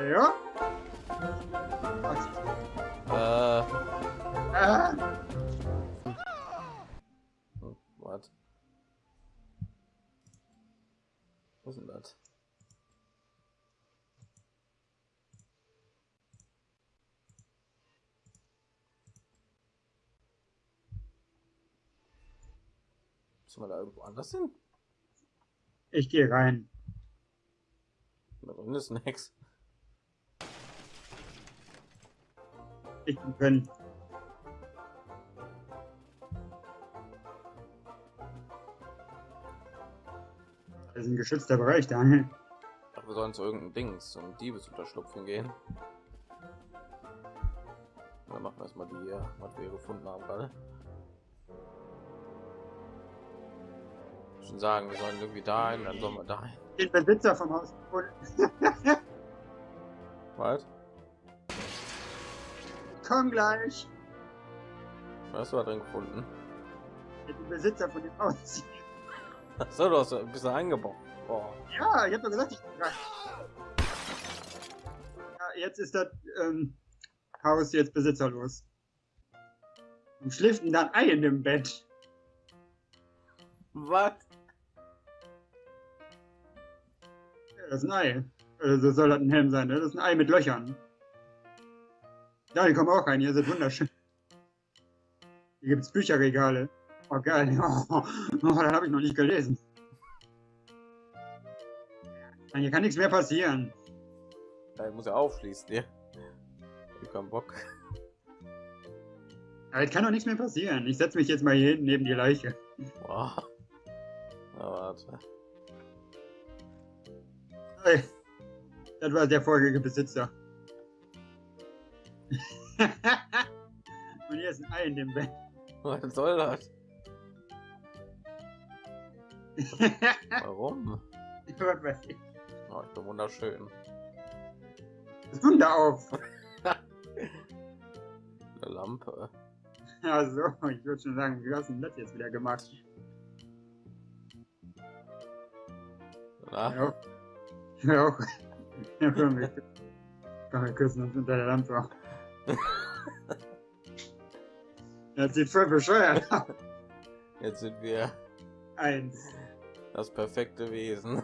Ja. Äh, Ah, was? Was ist denn das? Müssen wir da irgendwo anders hin? ich gehe rein. Da drin ist nix. Ich bin drin. Das ist ein geschützter Bereich, Daniel. Ach, wir sollen zu irgendeinem Dings, zum Diebesunterschlupf hingehen. Dann machen wir erstmal die, hier, was wir gefunden haben gerade. Schon sagen, wir sollen irgendwie dahin, dann sollen wir dahin. Den Besitzer vom Haus gefunden. Was? Komm gleich. Was hast du da drin gefunden? Den Besitzer von dem Haus. So, du hast ein bisschen eingebaut. Boah. Ja, ich habe doch gesagt, ich. Ja, jetzt ist das ähm, Haus jetzt besitzerlos. Und schläft denn dann Ei in dem Bett? Was? Das ist ein Ei. Also soll das ein Helm sein, ne? Das ist ein Ei mit Löchern. Ja, die kommen auch rein, hier sind wunderschön. Hier gibt's Bücherregale. Oh geil. Oh, oh das habe ich noch nicht gelesen. Hier kann nichts mehr passieren. Da muss er aufschließen, ja. Ich hab Bock. Aber es kann doch nichts mehr passieren. Ich setze mich jetzt mal hier hinten neben die Leiche. Boah. Na, warte. Das war der vorherige Besitzer. Und hier ist ein Ei in dem Bett. Was soll das? Warum? Was weiß ich. Oh, ich bin wunderschön. Das Wunder auf. Eine Lampe. Also, ich würde schon sagen, wie hast denn das jetzt wieder gemacht? Na, Ja. Ja, auch. Ja, komm, wir, küssen uns unter der Lampe auf. Das sieht voll bescheuert aus. jetzt sind wir Eins. das perfekte Wesen.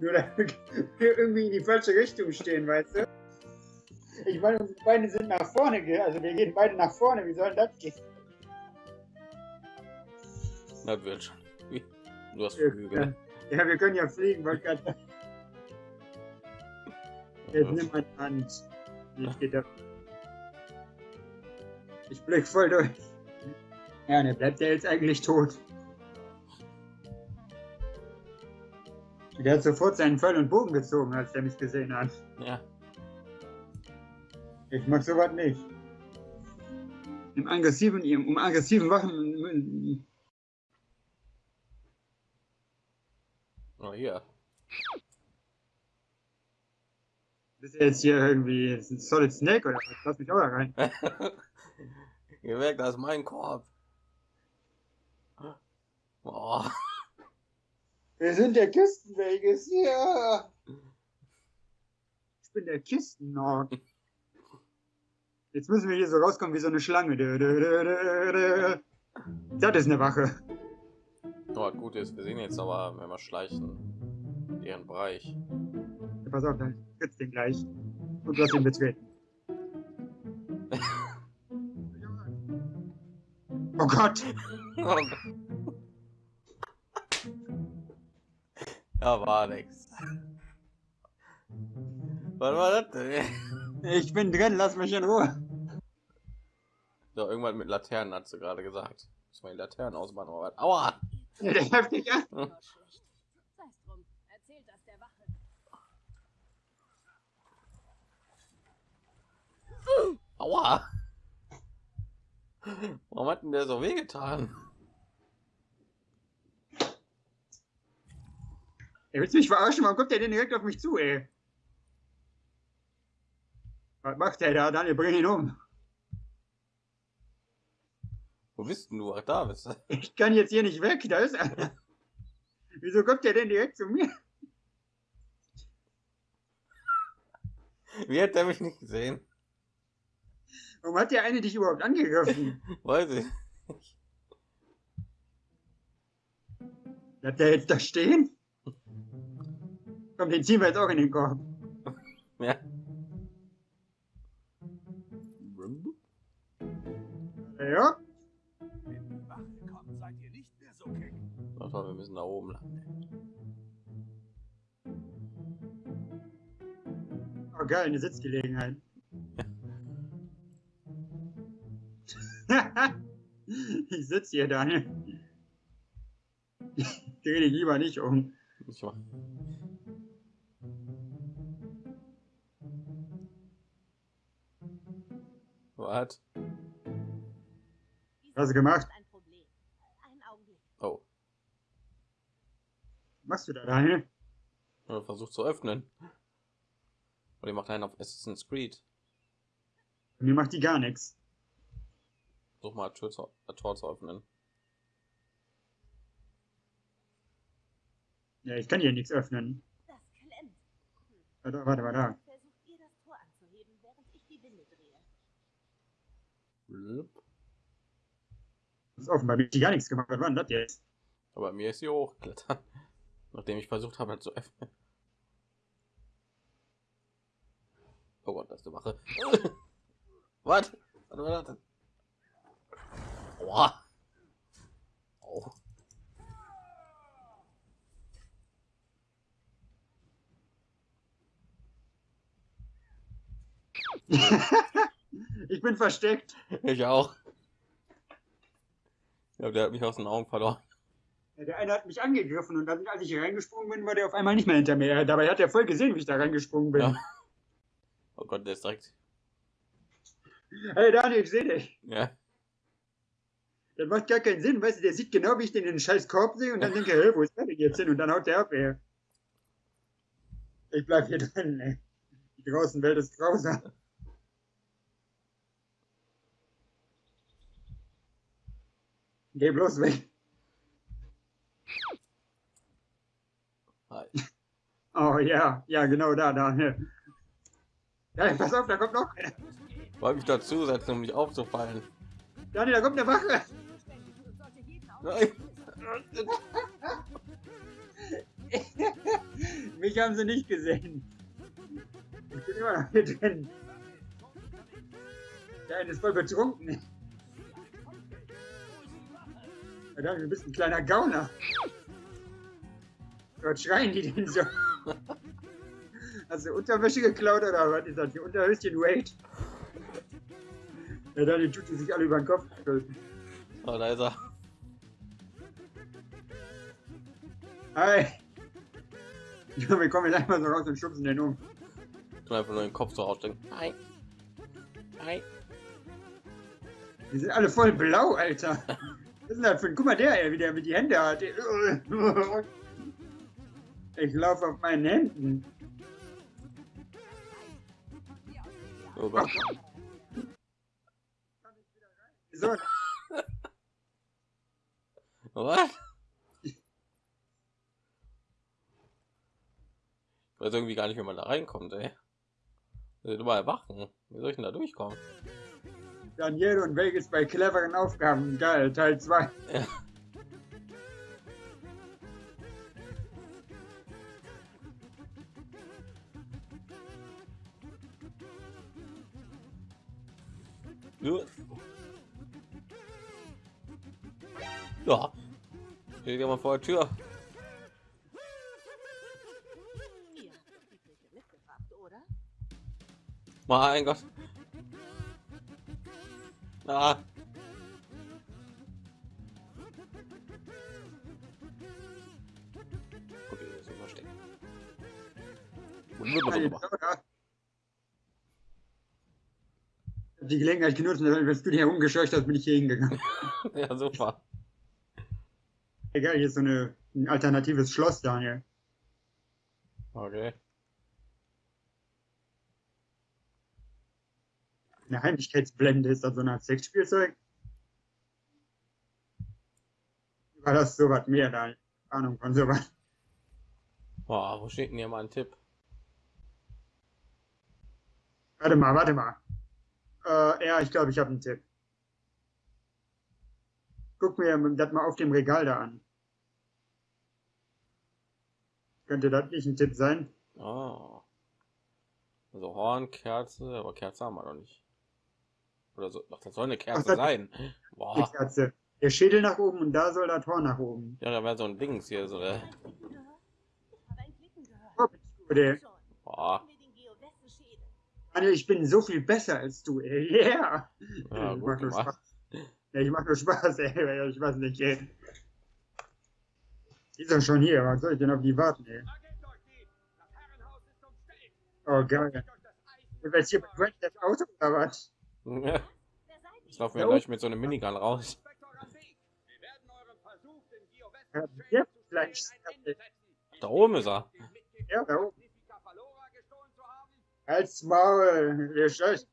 Nur damit wir irgendwie in die falsche Richtung stehen, weißt du? Ich meine, unsere Beine sind nach vorne, also wir gehen beide nach vorne, wie soll denn das gehen? Das wird schon. Du hast Flügel. ja, wir können ja fliegen, wollte gerade Jetzt nimm meine Hand. Ich geh da. Ich blick voll durch. Ja, ne, bleibt der jetzt eigentlich tot? Der hat sofort seinen Pfeil und Bogen gezogen, als er mich gesehen hat. Ja. Ich mag sowas nicht. Im aggressiven, um aggressiven Wachen. Hier. Bist du jetzt hier irgendwie ein Solid Snake oder was? Lass mich auch da rein. Geh weg, das ist mein Korb. Boah. Wir sind der Küstenweges hier. Ich bin der Kistennorg. Jetzt müssen wir hier so rauskommen wie so eine Schlange. Das ist eine Wache. Oh, gut ist, wir sehen jetzt aber, wenn wir schleichen, ihren Bereich. Ja, pass auf, dann trittst den gleich. Und du hast ihn betreten. Oh Gott! ja, war nix. Was war das denn? Ich bin drin, lass mich in Ruhe. Ja, irgendwann mit Laternen hat sie gerade gesagt. Muss mal die Laternen ausmachen. aber was- Aua! Der heftig der Wache. Aua! Warum hat denn der so wehgetan? Er willst du mich verarschen? Warum kommt der denn direkt auf mich zu, ey? Was macht der da? Daniel, bring ihn um. Wo bist denn du? Ach, da bist du. Ich kann jetzt hier nicht weg, da ist er. Wieso kommt der denn direkt zu mir? Wie hat der mich nicht gesehen? Warum hat der eine dich überhaupt angegriffen? Weiß ich. Bleibt der jetzt da stehen? Komm, den ziehen wir jetzt auch in den Korb. Ja. Ja? Mal, wir müssen da oben lang. Oh geil, eine Sitzgelegenheit. ich sitze hier, Daniel. Dreh dich lieber nicht um. Ich? Diese Was hast du gemacht? ist Ein Problem. Einen Augenblick. Oh, Was machst du da, Daniel? er versucht zu öffnen. Und ihr macht einen auf Assassin's Creed. Mir macht die gar nichts. Versuch mal Tür zu, äh, Tor zu öffnen. Ja, ich kann hier nichts öffnen. Das klemmt. Warte, warte, warte. Versucht ihr das Tor anzuheben, während ich die Winde drehe. Blub. Das ist offen, bei mir hat die gar nichts gemacht. Was war denn das jetzt? Aber mir ist sie hochgeklettert. Nachdem ich versucht habe, halt zu öffnen. Oh Gott, das ist die Wache. Was? Was war das? Aua. Au. ich bin versteckt. Ich auch. Ja, der hat mich aus den Augen verloren. Der eine hat mich angegriffen und dann, als ich reingesprungen bin, war der auf einmal nicht mehr hinter mir. Dabei hat er voll gesehen, wie ich da reingesprungen bin. Ja. Oh Gott, der ist direkt. Hey Daniel, ich sehe dich. Ja. Das macht gar keinen Sinn, weißt du, der sieht genau, wie ich den in den scheiß Korb sehe und dann denke ich, hey, wo ist der denn jetzt hin? Und dann haut der ab, ey. Ich bleib hier drin, ey. Die draußen Welt ist grausam. Geh bloß weg. Hi. Oh ja, ja, genau da, Daniel. Ja, pass auf, da kommt noch. Wollte mich dazusetzen, um nicht aufzufallen. Daniel, da kommt eine Wache. Mich haben sie nicht gesehen. Ich bin immer noch hier drin. Der eine ist voll betrunken. Verdammt, du bist ein kleiner Gauner. Dort schreien die denn so. Hast du Unterwäsche geklaut oder was ist das? Die Unterhöschen Wade? Ja, dann tut die sich alle über den Kopf. Oh, da ist er. Hi. Ja, wir kommen jetzt einfach so raus und schubsen den um. Ich will einfach nur den Kopf so rausstecken. Hi. Hi. Die sind alle voll blau, Alter. Was ist denn das für ein... Guck mal, der, ey, wie der mit die Hände hat. Ich laufe auf meinen Händen. Oh. So, Was? Ich weiß irgendwie gar nicht, wie man da reinkommt, ey. Wir sind überall Wachen. Wie soll ich denn da durchkommen? Daniel und Vegas bei cleveren Aufgaben. Geil, Teil 2. Ja. Ja. Ja. Steht jemand vor der Tür. Mein Gott. Ah. Okay, das ist verstecken. Die Gelegenheit genutzt, und als du dich herumgescheucht hast, bin ich hier hingegangen. ja, super. Egal, hier ist so eine, ein alternatives Schloss, Daniel. Okay. Eine Heimlichkeitsblende ist das so eine Art Sexspielzeug. War das sowas mehr da? Ahnung von sowas. Boah, wo steht denn hier mal ein Tipp? Warte mal, warte mal. Äh, ja, ich glaube, ich habe einen Tipp. Guck mir das mal auf dem Regal da an. Könnte das nicht ein Tipp sein? Oh. Also Horn, Kerze, aber Kerze haben wir noch nicht. Oder so, doch, das soll eine Kerze das- sein. Die Boah. Kerze. Der Schädel nach oben und da soll das Tor nach oben. Ja, da wäre so ein Dings hier, so eine. Klicken Daniel, ich bin so viel besser als du, ey. Yeah! Ja, ich mach nur gemacht. Spaß. Ja, ich mach nur Spaß, ey. Ich weiß nicht, ey. Die doch schon hier. Was soll ich denn auf die warten, ey? Oh, geil. Du willst hier mit Brent das Auto oder was? Ja, Jetzt laufen wir Ja, gleich mit so einem Minigun raus. Ja, vielleicht-. Da oben ist er. Ja, da oben. Magnifica Valora gestohlen zu haben? Als Maul. Wir scheiß.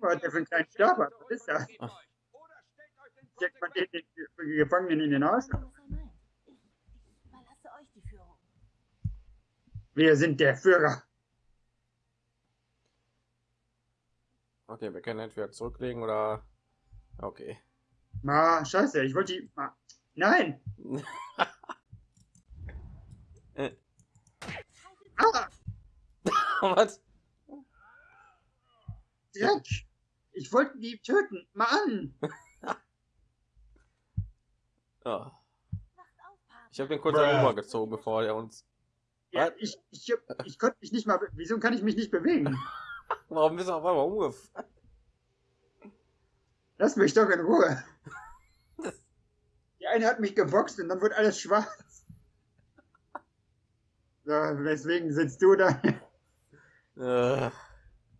Mal, was der für einen kleinen Geowesten Stab Was ist das? Steckt man den, den Gefangenen in den Arsch? Wir sind der Führer. Okay, wir können entweder zurücklegen oder. Okay. Ma, scheiße, ich wollte die. Ma. Nein! Ah! Was? Dreck! Ich wollte die töten. Auf, Partner. Ich habe den kurz Bruh. rübergezogen, bevor er uns. Ja, ich, ich, ich konnte mich nicht mal. Wieso kann ich mich nicht bewegen? Warum bist du auf einmal umgefallen? Lass mich doch in Ruhe. Die eine hat mich geboxt und dann wird alles schwarz. So, weswegen sitzt du da? Äh,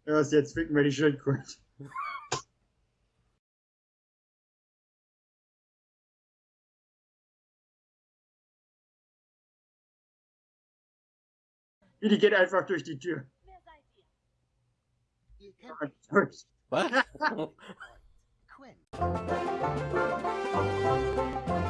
Los, jetzt ficken wir die Schildkröte. Wie, die geht einfach durch die Tür. Wer seid ihr? Durch. was?